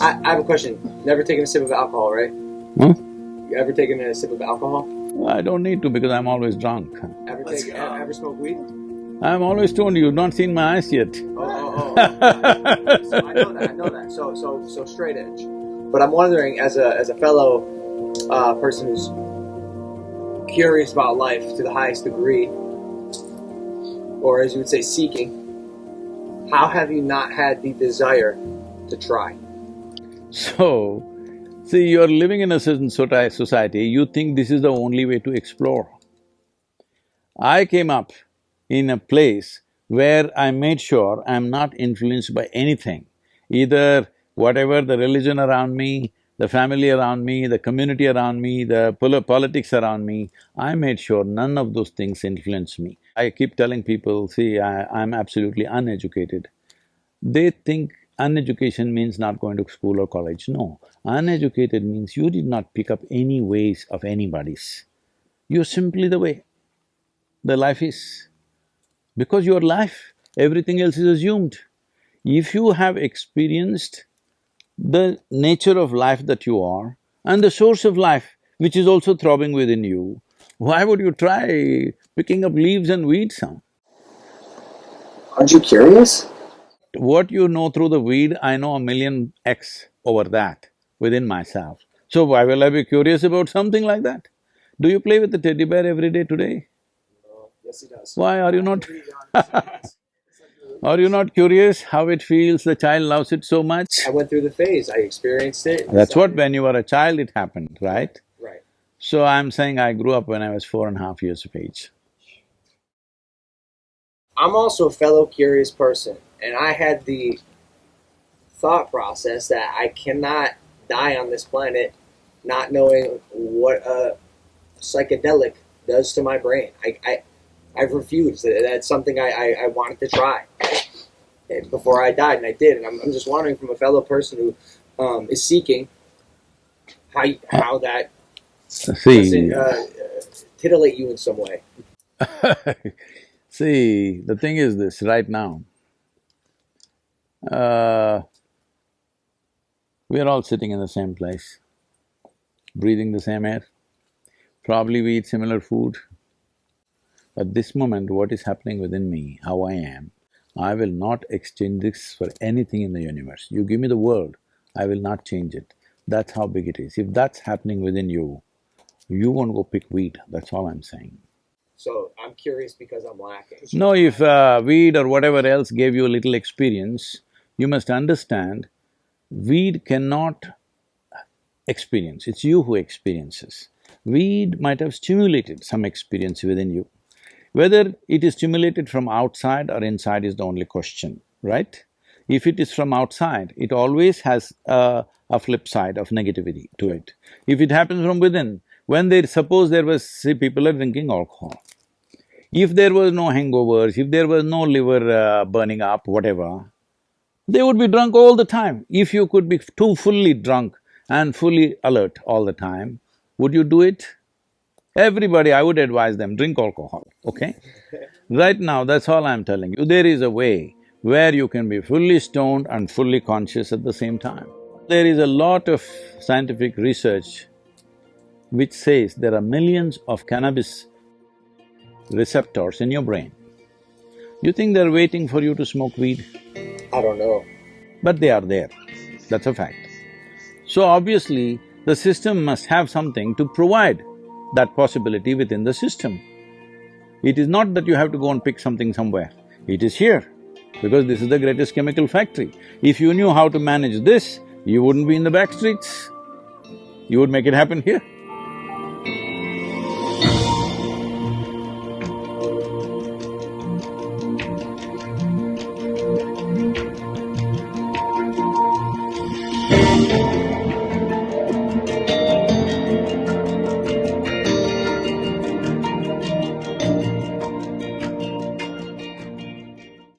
I, I have a question. Never taken a sip of alcohol, right? Hmm? You ever taken a sip of alcohol? I don't need to because I'm always drunk. Ever Let's take, go. ever smoke weed? I'm always stoned, you've not seen my eyes yet. Oh, oh, oh. so I know that. I know that. So, so, so straight edge. But I'm wondering, as a as a fellow uh, person who's curious about life to the highest degree, or as you would say, seeking, how have you not had the desire to try? So, see, you're living in a certain society, you think this is the only way to explore. I came up in a place where I made sure I'm not influenced by anything, either whatever the religion around me, the family around me, the community around me, the pol- politics around me, I made sure none of those things influence me. I keep telling people, see, I, I'm absolutely uneducated. They think uneducation means not going to school or college. No, uneducated means you did not pick up any ways of anybody's. You're simply the way the life is. Because your life, everything else is assumed. If you have experienced the nature of life that you are and the source of life which is also throbbing within you, why would you try picking up leaves and weeds, huh? Aren't you curious? What you know through the weed, I know a million X over that within myself. So why will I be curious about something like that? Do you play with the teddy bear every day today? Yes, he does. Why are you not Are you not curious how it feels, the child loves it so much? I went through the phase. I experienced it. That's what, when you were a child it happened, right? Right. So I'm saying I grew up when I was four and a half years of age. I'm also a fellow curious person, and I had the thought process that I cannot die on this planet not knowing what a psychedelic does to my brain. I, I, I've refused. That's something I, I, I wanted to try before I died, and I did. And I'm, I'm just wondering from a fellow person who um, is seeking how, how that See, doesn't uh, uh, titillate you in some way. see, the thing is this, right now, uh, we are all sitting in the same place, breathing the same air. Probably we eat similar food. At this moment, what is happening within me, how I am, I will not exchange this for anything in the universe. You give me the world, I will not change it. That's how big it is. If that's happening within you, you won't go pick weed, that's all I'm saying. So I'm curious because I'm lacking. No, if uh, weed or whatever else gave you a little experience, you must understand, weed cannot experience, it's you who experiences. Weed might have stimulated some experience within you. Whether it is stimulated from outside or inside is the only question, right? If it is from outside, it always has a, a flip side of negativity to it. If it happens from within, when they… suppose there was… see, people are drinking alcohol. If there was no hangovers, if there was no liver uh, burning up, whatever, they would be drunk all the time. If you could be too fully drunk and fully alert all the time, would you do it? Everybody, I would advise them, drink alcohol, okay? Right now, that's all I'm telling you. There is a way where you can be fully stoned and fully conscious at the same time. There is a lot of scientific research which says there are millions of cannabis receptors in your brain. You think they're waiting for you to smoke weed? I don't know. But they are there, that's a fact. So obviously, the system must have something to provide that possibility within the system. It is not that you have to go and pick something somewhere, it is here, because this is the greatest chemical factory. If you knew how to manage this, you wouldn't be in the back streets. You would make it happen here.